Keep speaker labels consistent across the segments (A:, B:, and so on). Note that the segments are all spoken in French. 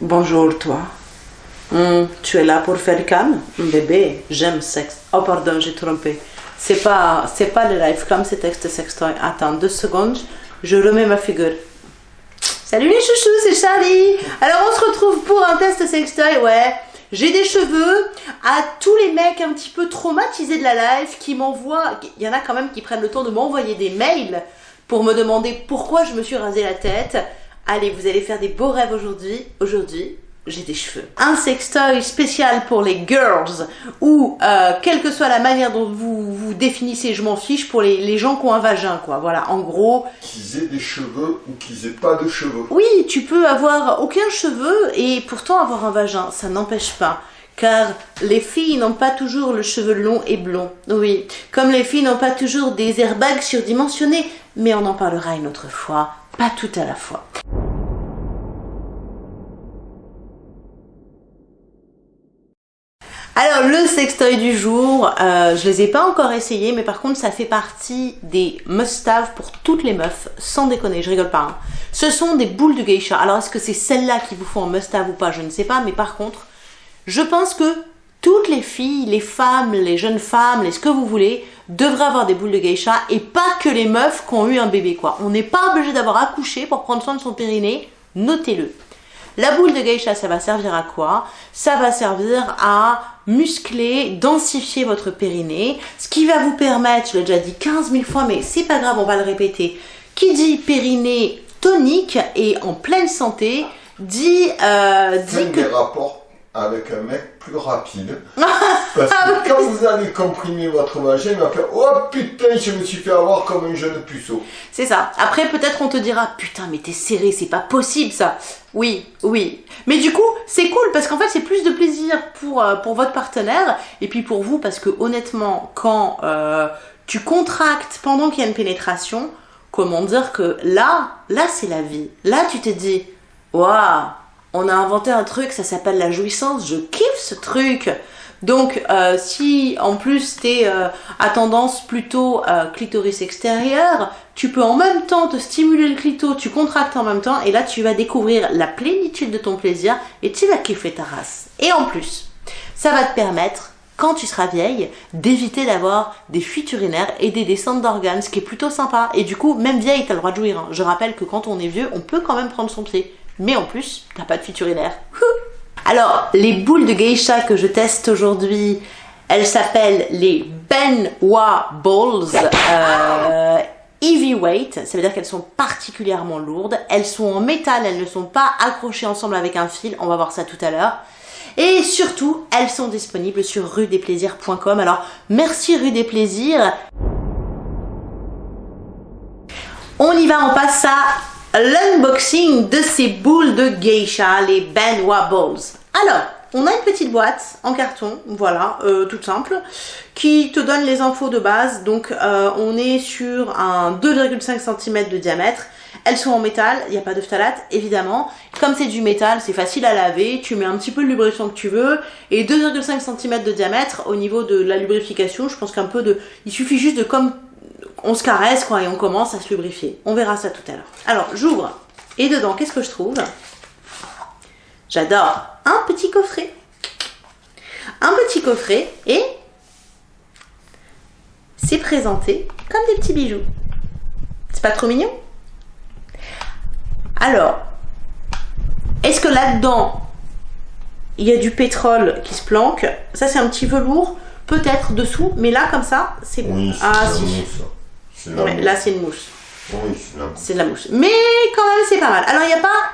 A: Bonjour toi. Hmm, tu es là pour faire cam Bébé, j'aime sexe. Oh pardon, j'ai trompé. C'est pas, c'est pas le live cam, c'est texte sextoy. Attends deux secondes, je remets ma figure. Salut les chouchous, c'est Charlie. Alors on se retrouve pour un test sextoy, ouais. J'ai des cheveux à tous les mecs un petit peu traumatisés de la live qui m'envoient, il y en a quand même qui prennent le temps de m'envoyer des mails pour me demander pourquoi je me suis rasé la tête. Allez, vous allez faire des beaux rêves aujourd'hui. Aujourd'hui, j'ai des cheveux. Un sextoy spécial pour les girls ou euh, quelle que soit la manière dont vous vous définissez, je m'en fiche, pour les, les, gens qui ont un vagin, quoi. Voilà, en gros.
B: Qu'ils aient des cheveux ou qu'ils aient pas de cheveux.
A: Oui, tu peux avoir aucun cheveu et pourtant avoir un vagin, ça n'empêche pas. Car les filles n'ont pas toujours le cheveu long et blond. Oui, comme les filles n'ont pas toujours des airbags surdimensionnés. Mais on en parlera une autre fois, pas tout à la fois. Alors le sextoy du jour, euh, je les ai pas encore essayés, mais par contre ça fait partie des must-have pour toutes les meufs, sans déconner, je rigole pas. Hein. Ce sont des boules de geisha. Alors est-ce que c'est celles-là qui vous font un must-have ou pas, je ne sais pas, mais par contre, je pense que toutes les filles, les femmes, les jeunes femmes, les ce que vous voulez, devraient avoir des boules de geisha et pas que les meufs qui ont eu un bébé quoi. On n'est pas obligé d'avoir accouché pour prendre soin de son périnée, notez-le. La boule de geisha, ça va servir à quoi? Ça va servir à muscler, densifier votre périnée, ce qui va vous permettre, je l'ai déjà dit 15 000 fois, mais c'est pas grave, on va le répéter, qui dit périnée tonique et en pleine santé, dit... Euh,
B: dit que... des rapports avec un mec plus rapide. Parce que quand vous allez comprimer votre vagin, il va faire Oh putain, je me suis fait avoir comme un jeune puceau.
A: C'est ça. Après, peut-être on te dira Putain, mais t'es serré, c'est pas possible ça. Oui, oui. Mais du coup, c'est cool parce qu'en fait, c'est plus de plaisir pour, euh, pour votre partenaire et puis pour vous parce que honnêtement, quand euh, tu contractes pendant qu'il y a une pénétration, comment dire que là, là, c'est la vie. Là, tu te dis Waouh on a inventé un truc, ça s'appelle la jouissance, je kiffe ce truc. Donc euh, si en plus tu es euh, à tendance plutôt euh, clitoris extérieur, tu peux en même temps te stimuler le clito, tu contractes en même temps et là tu vas découvrir la plénitude de ton plaisir et tu vas kiffer ta race. Et en plus, ça va te permettre quand tu seras vieille, d'éviter d'avoir des fuites urinaires et des descentes d'organes, ce qui est plutôt sympa. Et du coup, même vieille, tu as le droit de jouir. Hein. Je rappelle que quand on est vieux, on peut quand même prendre son pied mais en plus, t'as pas de fuite. Alors, les boules de geisha que je teste aujourd'hui, elles s'appellent les Benwa Balls euh, Heavyweight, ça veut dire qu'elles sont particulièrement lourdes, elles sont en métal, elles ne sont pas accrochées ensemble avec un fil, on va voir ça tout à l'heure. Et surtout, elles sont disponibles sur rudesplaisirs.com. Alors, merci Rue des Plaisirs. On y va, on passe à l'unboxing de ces boules de geisha, les Ben Wobbles. Alors, on a une petite boîte en carton, voilà, euh, toute simple, qui te donne les infos de base. Donc, euh, on est sur un 2,5 cm de diamètre. Elles sont en métal, il n'y a pas de phtalate, évidemment. Comme c'est du métal, c'est facile à laver, tu mets un petit peu de lubrifiant que tu veux. Et 2,5 cm de diamètre, au niveau de la lubrification, je pense qu'un peu de... Il suffit juste de comme on se caresse quoi et on commence à se lubrifier. On verra ça tout à l'heure. Alors j'ouvre et dedans qu'est-ce que je trouve? J'adore un petit coffret. Un petit coffret et c'est présenté comme des petits bijoux. C'est pas trop mignon? Alors, est-ce que là-dedans il y a du pétrole qui se planque? Ça c'est un petit velours peut-être dessous, mais là comme ça, c'est
B: bon. ah si
A: là, c'est une mousse.
B: Oui,
A: c'est de la mousse. Mais quand même, c'est pas mal. Alors, il n'y a pas,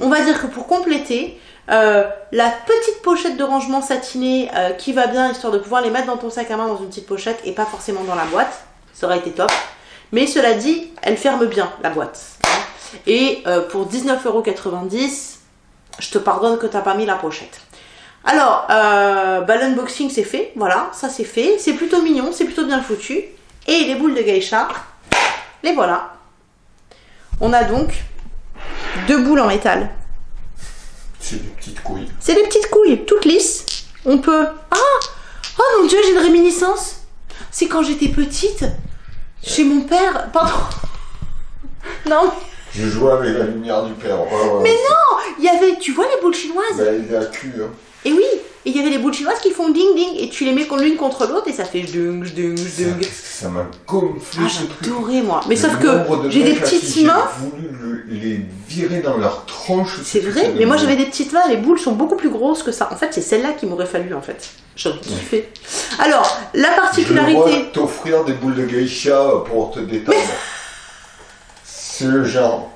A: on va dire que pour compléter, euh, la petite pochette de rangement satinée euh, qui va bien, histoire de pouvoir les mettre dans ton sac à main dans une petite pochette et pas forcément dans la boîte. Ça aurait été top. Mais cela dit, elle ferme bien la boîte. Et euh, pour 19,90€, je te pardonne que tu n'as pas mis la pochette. Alors, bah, l'unboxing c'est fait, voilà, ça c'est fait. C'est plutôt mignon, c'est plutôt bien foutu. Et les boules de geisha, les voilà. On a donc deux boules en métal.
B: C'est des petites couilles.
A: C'est des petites couilles, toutes lisses. On peut... Ah Oh mon dieu, j'ai une réminiscence. C'est quand j'étais petite, chez mon père... Pardon. Non.
B: Je jouais avec la lumière du père.
A: mais non Il y avait tu vois les boules chinoises?
B: Ben, il a cul, hein.
A: Et oui, il y avait des boules chinoises qui font ding ding, et tu les mets l'une contre l'autre, et ça fait dung dung
B: Ça,
A: dung.
B: qu'est-ce que ça m'a gonflé
A: Ah, j'adorais moi. Mais
B: Le
A: sauf que j'ai des petites mains.
B: J'ai voulu le- les virer dans leur tronche.
A: C'est vrai, mais moi j'avais des petites mains, les boules sont beaucoup plus grosses que ça. En fait, c'est celle-là qui m'aurait fallu en fait. J'aurais kiffé. Alors, la
B: Je
A: particularité.
B: t'offrir des boules de geisha pour te détendre. C'est le genre.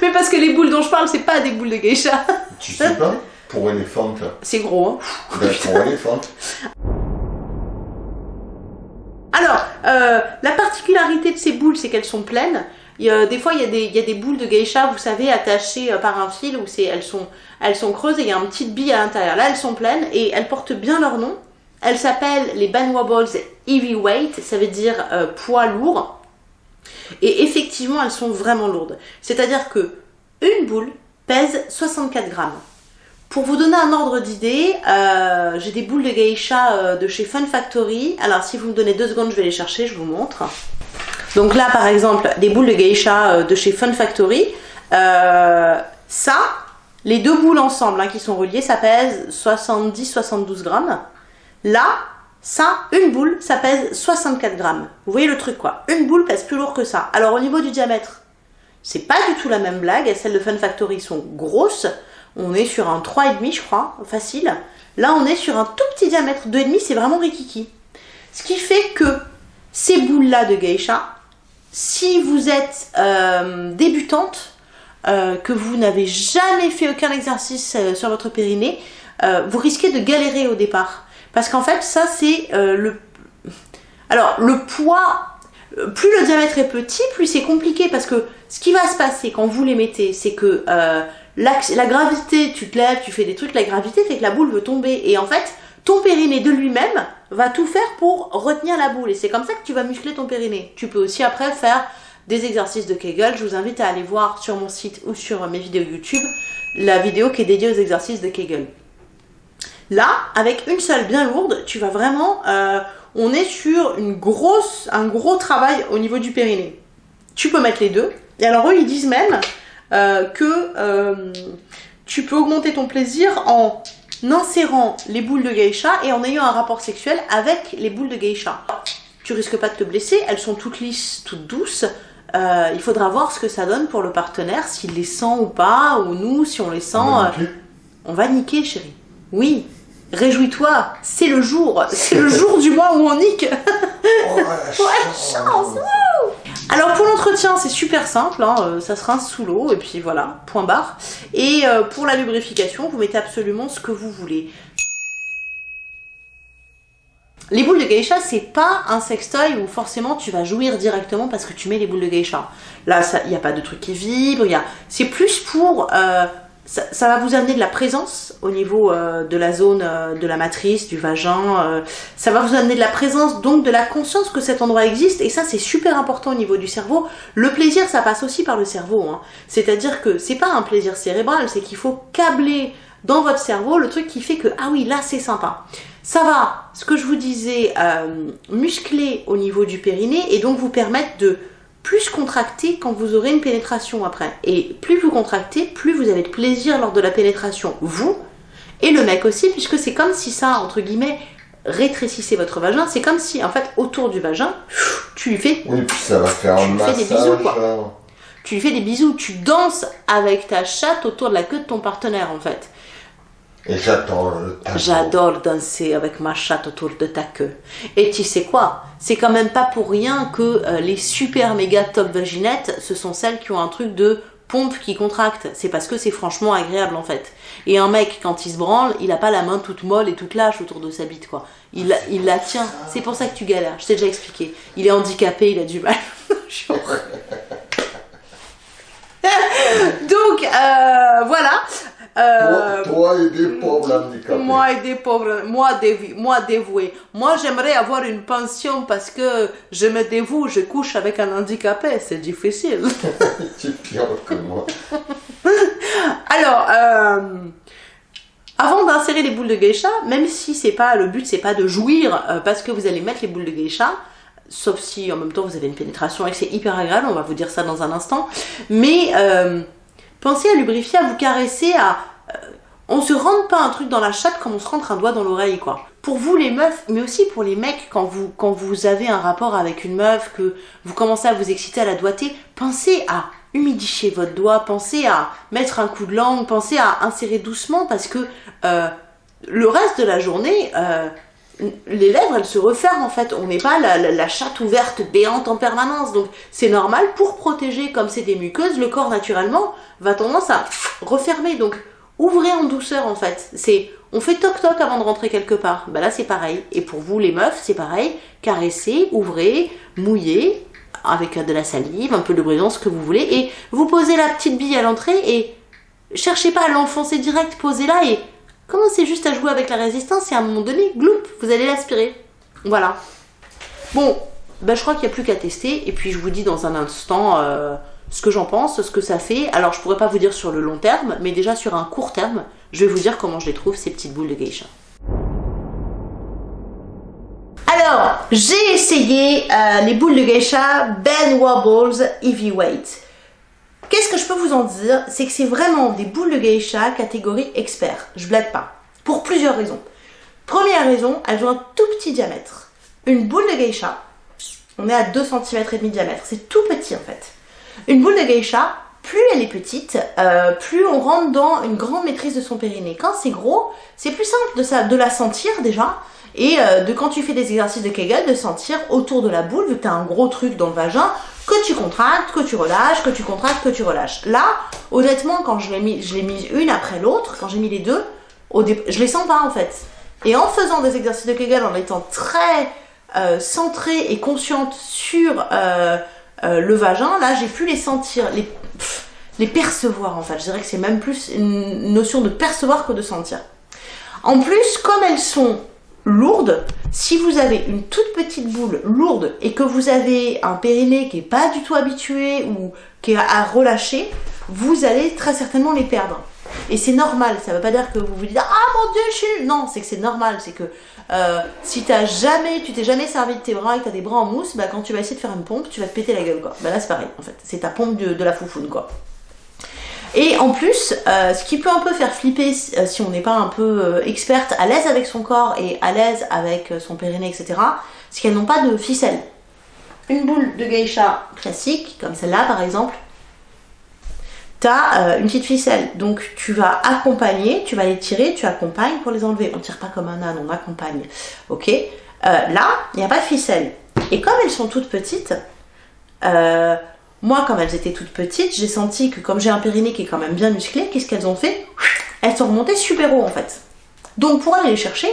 A: Mais parce que les boules dont je parle, c'est pas des boules de geisha.
B: Tu sais pas? Pour éléphante.
A: C'est gros, hein.
B: Ben, pour éléphante.
A: Alors, euh, la particularité de ces boules, c'est qu'elles sont pleines. Il y a- des fois, il y, a des, il y a des boules de geisha, vous savez, attachées euh, par un fil, où c'est, elles, sont, elles sont creuses et il y a une petite bille à l'intérieur. Là, elles sont pleines et elles portent bien leur nom. Elles s'appellent les Banwa Balls Heavyweight, ça veut dire euh, poids lourd. Et effectivement, elles sont vraiment lourdes. C'est-à-dire que une boule pèse 64 grammes. Pour vous donner un ordre d'idée, euh, j'ai des boules de geisha euh, de chez Fun Factory. Alors, si vous me donnez deux secondes, je vais les chercher, je vous montre. Donc là, par exemple, des boules de geisha euh, de chez Fun Factory. Ça, les deux boules ensemble hein, qui sont reliées, ça pèse 70-72 grammes. Là, ça, une boule, ça pèse 64 grammes. Vous voyez le truc quoi Une boule pèse plus lourd que ça. Alors au niveau du diamètre, c'est pas du tout la même blague. Celles de Fun Factory sont grosses. On est sur un 3,5 je crois, facile. Là on est sur un tout petit diamètre. 2,5 c'est vraiment rikiki. Ce qui fait que ces boules-là de geisha, si vous êtes euh, débutante, euh, que vous n'avez jamais fait aucun exercice euh, sur votre périnée, vous risquez de galérer au départ. Parce qu'en fait, ça c'est le... Alors, le poids, plus le diamètre est petit, plus c'est compliqué parce que ce qui va se passer quand vous les mettez, c'est que l'axe- la gravité, tu te lèves, tu fais des trucs, la gravité fait que la boule veut tomber. Et en fait, ton périnée de lui-même va tout faire pour retenir la boule. Et c'est comme ça que tu vas muscler ton périnée. Tu peux aussi après faire des exercices de Kegel. Je vous invite à aller voir sur mon site ou sur mes vidéos YouTube la vidéo qui est dédiée aux exercices de Kegel. Là, avec une seule bien lourde, tu vas vraiment... euh, on est sur une un gros travail au niveau du périnée. Tu peux mettre les deux. Et alors eux, ils disent même que euh, tu peux augmenter ton plaisir en insérant les boules de geisha et en ayant un rapport sexuel avec les boules de geisha. Tu risques pas de te blesser, elles sont toutes lisses, toutes douces. Euh, il faudra voir ce que ça donne pour le partenaire, s'il les sent ou pas, ou nous, si on les sent.
B: On va
A: euh,
B: niquer.
A: on va niquer, chérie. Oui. Réjouis-toi, c'est le jour, c'est le jour du mois où on nique.
B: Oh, la chance.
A: Pour l'entretien, c'est super simple, hein, euh, ça se rince sous l'eau et puis voilà, point barre. Et euh, pour la lubrification, vous mettez absolument ce que vous voulez. Les boules de geisha, c'est pas un sextoy où forcément tu vas jouir directement parce que tu mets les boules de geisha. Là, il n'y a pas de truc qui vibre, c'est plus pour... euh, ça, va vous amener de la présence au niveau euh, de la zone euh, de la matrice, du vagin. euh, ça va vous amener de la présence, donc de la conscience que cet endroit existe. Et ça, c'est super important au niveau du cerveau. Le plaisir, ça passe aussi par le cerveau. hein. C'est-à-dire que c'est pas un plaisir cérébral, c'est qu'il faut câbler dans votre cerveau le truc qui fait que, ah oui, là, c'est sympa. Ça va, ce que je vous disais, euh, muscler au niveau du périnée et donc vous permettre de plus contracter quand vous aurez une pénétration après. Et plus vous contractez, plus vous avez de plaisir lors de la pénétration, vous et le mec aussi, puisque c'est comme si ça, entre guillemets, rétrécissait votre vagin. C'est comme si, en fait, autour du vagin, tu lui fais,
B: Oui, puis ça va faire un
A: fais des bisous, quoi.
B: hein.
A: tu lui fais des bisous, tu danses avec ta chatte autour de la queue de ton partenaire, en fait.
B: Et j'adore le tango.
A: J'adore danser avec ma chatte autour de ta queue. Et tu sais quoi? C'est quand même pas pour rien que euh, les super méga top vaginettes, ce sont celles qui ont un truc de pompe qui contracte. C'est parce que c'est franchement agréable en fait. Et un mec, quand il se branle, il a pas la main toute molle et toute lâche autour de sa bite quoi. Il, il la tient. C'est pour ça que tu galères. Je t'ai déjà expliqué. Il est handicapé, il a du mal. Donc euh, voilà. Euh,
B: Toi, toi et des pauvres handicapés.
A: moi et des pauvres, moi, dévi- moi dévoué. Moi j'aimerais avoir une pension parce que je me dévoue, je couche avec un handicapé, c'est difficile.
B: Tu es pire que moi.
A: Alors, euh, avant d'insérer les boules de geisha, même si c'est pas le but, c'est pas de jouir euh, parce que vous allez mettre les boules de geisha, sauf si en même temps vous avez une pénétration et que c'est hyper agréable, on va vous dire ça dans un instant. Mais euh, pensez à lubrifier, à vous caresser, à on se rentre pas un truc dans la chatte comme on se rentre un doigt dans l'oreille, quoi. Pour vous les meufs, mais aussi pour les mecs, quand vous, quand vous avez un rapport avec une meuf, que vous commencez à vous exciter à la doigté, pensez à humidifier votre doigt, pensez à mettre un coup de langue, pensez à insérer doucement parce que euh, le reste de la journée, euh, les lèvres, elles se referment en fait. On n'est pas la, la, chatte ouverte, béante en permanence. Donc c'est normal pour protéger, comme c'est des muqueuses, le corps naturellement va tendance à refermer. Donc ouvrez en douceur en fait. C'est on fait toc toc avant de rentrer quelque part. Bah là c'est pareil. Et pour vous les meufs c'est pareil. Caressez, ouvrez, mouillez avec de la salive, un peu de brisant, ce que vous voulez, et vous posez la petite bille à l'entrée et cherchez pas à l'enfoncer direct, posez-la et commencez juste à jouer avec la résistance et à un moment donné, gloup, vous allez l'aspirer. Voilà. Bon, bah je crois qu'il n'y a plus qu'à tester et puis je vous dis dans un instant euh, ce que j'en pense, ce que ça fait. Alors je pourrais pas vous dire sur le long terme, mais déjà sur un court terme, je vais vous dire comment je les trouve ces petites boules de geisha. Alors, j'ai essayé euh, les boules de geisha Ben Wobbles Heavyweight. Qu'est-ce que je peux vous en dire? C'est que c'est vraiment des boules de geisha catégorie expert. Je blague pas. Pour plusieurs raisons. Première raison, elles ont un tout petit diamètre. Une boule de geisha, on est à 2 cm et demi de diamètre. C'est tout petit en fait. Une boule de geisha, plus elle est petite, euh, plus on rentre dans une grande maîtrise de son périnée. Quand c'est gros, c'est plus simple de, ça, de la sentir déjà et euh, de quand tu fais des exercices de Kegel, de sentir autour de la boule, vu que tu as un gros truc dans le vagin, que tu contractes, que tu relâches, que tu contractes, que tu relâches. Là, honnêtement, quand je l'ai mis, je l'ai mis une après l'autre, quand j'ai mis les deux, au je les sens pas en fait. Et en faisant des exercices de Kegel, en étant très euh, centrée et consciente sur euh, le vagin, là, j'ai pu les sentir, les, les percevoir en fait. Je dirais que c'est même plus une notion de percevoir que de sentir. En plus, comme elles sont lourde, si vous avez une toute petite boule lourde et que vous avez un périnée qui est pas du tout habitué ou qui est à relâcher, vous allez très certainement les perdre. Et c'est normal, ça veut pas dire que vous vous dites ah mon dieu je suis non, c'est que c'est normal, c'est que euh, si t'as jamais, tu t'es jamais servi de tes bras et que t'as des bras en mousse, bah quand tu vas essayer de faire une pompe, tu vas te péter la gueule quoi. Bah là c'est pareil en fait, c'est ta pompe de, de la foufoune quoi. Et en plus, euh, ce qui peut un peu faire flipper euh, si on n'est pas un peu euh, experte, à l'aise avec son corps et à l'aise avec son périnée, etc., c'est qu'elles n'ont pas de ficelle. Une boule de geisha classique, comme celle-là par exemple, tu as une petite ficelle. Donc tu vas accompagner, tu vas les tirer, tu accompagnes pour les enlever. On tire pas comme un âne, on accompagne. Ok? Là, il n'y a pas de ficelle. Et comme elles sont toutes petites, moi, comme elles étaient toutes petites, j'ai senti que comme j'ai un périnée qui est quand même bien musclé, qu'est-ce qu'elles ont fait Elles sont remontées super haut en fait. Donc pour aller les chercher,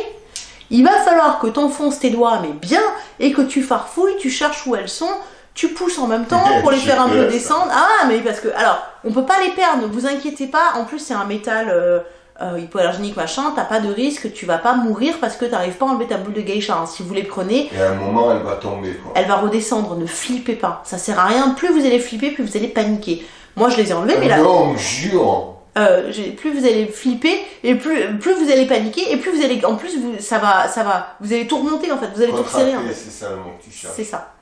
A: il va falloir que tu enfonces tes doigts mais bien et que tu farfouilles, tu cherches où elles sont, tu pousses en même temps pour les faire un peu descendre. Ah mais parce que alors on peut pas les perdre, ne vous inquiétez pas. En plus c'est un métal euh, euh, hypoallergénique machin, t'as pas de risque, tu vas pas mourir parce que t'arrives pas à enlever ta boule de geisha. Hein. Si vous les prenez,
B: et à un moment elle va tomber. Quoi.
A: Elle va redescendre, ne flippez pas. Ça sert à rien. Plus vous allez flipper, plus vous allez paniquer. Moi je les ai enlevés, mais là.
B: Non, jure.
A: Euh, plus vous allez flipper et plus, plus vous allez paniquer et plus vous allez en plus vous, ça va ça va vous allez tout remonter en fait vous allez tout resserrer en fait.
B: c'est ça le mot que tu cherches
A: c'est ça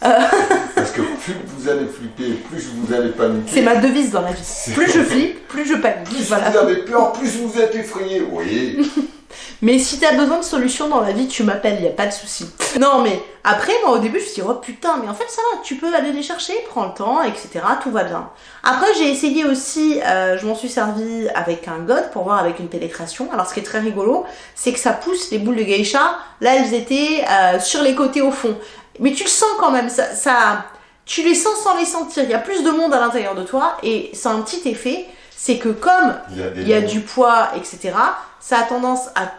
B: parce que plus vous allez flipper, plus vous allez paniquer.
A: C'est ma devise dans la vie. Plus je flippe, plus je panique.
B: Plus voilà. vous avez peur, plus vous êtes effrayé. Oui.
A: mais si t'as besoin de solutions dans la vie, tu m'appelles, y a pas de souci. Non, mais après, moi au début, je me suis dit, oh putain, mais en fait, ça va, tu peux aller les chercher, prends le temps, etc. Tout va bien. Après, j'ai essayé aussi, euh, je m'en suis servi avec un god pour voir avec une pénétration. Alors, ce qui est très rigolo, c'est que ça pousse les boules de geisha. Là, elles étaient euh, sur les côtés au fond. Mais tu le sens quand même, ça, ça, tu les sens sans les sentir. Il y a plus de monde à l'intérieur de toi et ça a un petit effet, c'est que comme il y a, il y a du poids, etc., ça a tendance à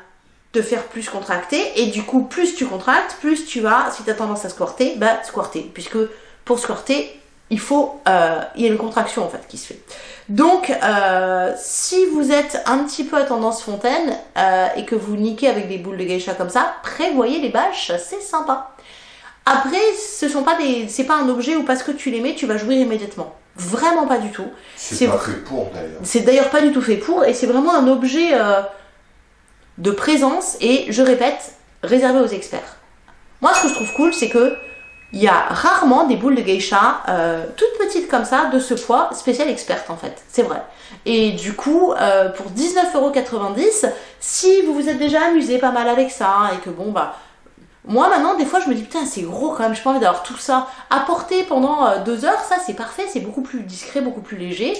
A: te faire plus contracter et du coup, plus tu contractes, plus tu vas, si tu as tendance à squirter, bah squirter. Puisque pour squirter, il faut, euh, il y a une contraction en fait qui se fait. Donc, euh, si vous êtes un petit peu à tendance fontaine euh, et que vous niquez avec des boules de geisha comme ça, prévoyez les bâches, c'est sympa. Après, ce sont pas des, c'est pas un objet où parce que tu les mets, tu vas jouir immédiatement. Vraiment pas du tout.
B: C'est pas fait pour d'ailleurs.
A: C'est d'ailleurs pas du tout fait pour, et c'est vraiment un objet euh, de présence et je répète, réservé aux experts. Moi, ce que je trouve cool, c'est que il y a rarement des boules de geisha euh, toutes petites comme ça, de ce poids, spécial experte en fait, c'est vrai. Et du coup, euh, pour 19,90€, si vous vous êtes déjà amusé pas mal avec ça, et que bon bah... Moi maintenant, des fois, je me dis putain, c'est gros quand même, je pas envie d'avoir tout ça à porter pendant euh, deux heures, ça c'est parfait, c'est beaucoup plus discret, beaucoup plus léger.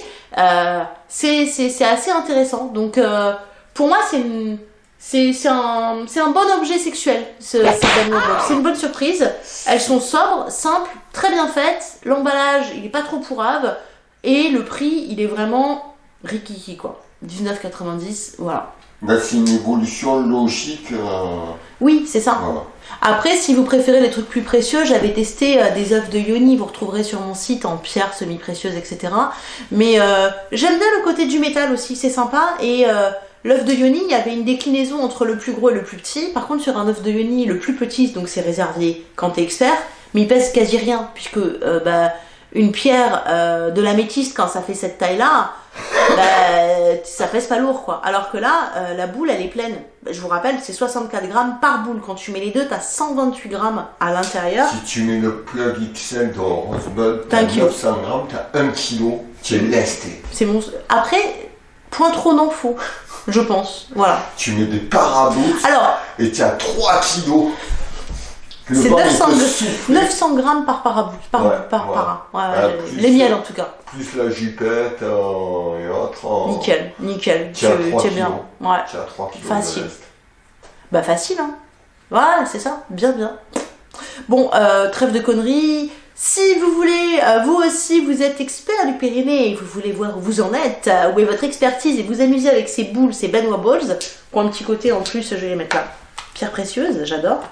A: c'est assez intéressant. Donc pour moi, c'est une c'est un, un, bon objet sexuel, ce, C'est une bonne surprise. Elles sont sobres, simples, très bien faites. L'emballage, il est pas trop pourrave. Et le prix, il est vraiment rikiki, quoi. 19,90, voilà.
B: c'est une évolution logique. Euh,
A: oui, c'est ça. Après, si vous préférez les trucs plus précieux, j'avais testé euh, des œufs de yoni, vous retrouverez sur mon site en pierre semi-précieuse, etc. Mais euh, j'aime bien le côté du métal aussi, c'est sympa. Et L'œuf de yoni, il y avait une déclinaison entre le plus gros et le plus petit. Par contre, sur un œuf de yoni, le plus petit, donc c'est réservé quand t'es expert, mais il pèse quasi rien, puisque euh, bah, une pierre euh, de l'améthyste, quand ça fait cette taille-là, bah, ça pèse pas lourd, quoi. Alors que là, euh, la boule, elle est pleine. Je vous rappelle, c'est 64 grammes par boule. Quand tu mets les deux, t'as 128 grammes à l'intérieur.
B: Si tu mets le plug XL dans Rosebud, t'as 900 grammes, t'as 1 kg, tu es lesté.
A: C'est mon... Après, point trop non faux je pense. Voilà.
B: Tu mets des parabouts
A: Alors,
B: et tu as 3 kilos.
A: C'est 900, 900, grammes par parabout, par, par para. les miels en tout cas.
B: Plus la jupette euh, et autres.
A: Nickel, nickel.
B: Tu, es bien.
A: Ouais.
B: Tu as 3 kilos.
A: Facile. Bah facile, hein. Voilà, c'est ça. Bien, bien. Bon, euh, trêve de conneries. Si vous voulez, euh, vous aussi, vous êtes expert du périnée et vous voulez voir où vous en êtes, euh, où est votre expertise et vous amuser avec ces boules, ces Benoît Balls, pour un petit côté en plus, je vais les mettre là. Pierre précieuse, j'adore.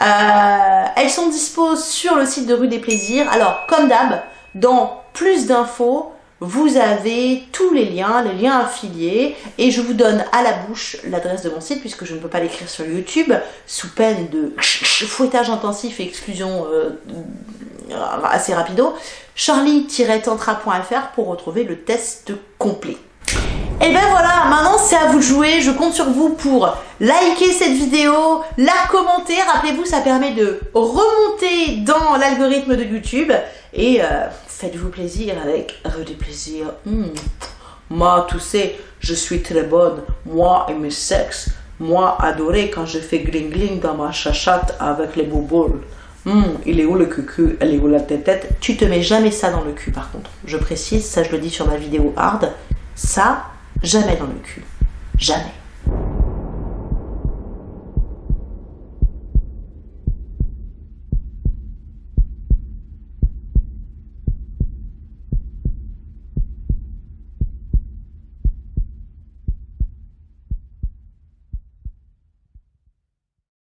A: Euh, elles sont dispo sur le site de Rue des Plaisirs. Alors, comme d'hab, dans plus d'infos, vous avez tous les liens, les liens affiliés, et je vous donne à la bouche l'adresse de mon site, puisque je ne peux pas l'écrire sur YouTube, sous peine de fouettage intensif et exclusion assez rapido, charlie-tantra.fr pour retrouver le test complet. Et ben voilà, maintenant c'est à vous de jouer, je compte sur vous pour liker cette vidéo, la commenter, rappelez-vous ça permet de remonter dans l'algorithme de YouTube et euh, faites-vous plaisir avec du plaisir. Hmm. Moi, tu sais, je suis très bonne, moi et mes sexes, moi adoré quand je fais gling dans ma chachate avec les bouboules. Hum, il est où le cucu? Elle est où la tête Tu te mets jamais ça dans le cul par contre. Je précise, ça je le dis sur ma vidéo hard. Ça, jamais dans le cul. Jamais.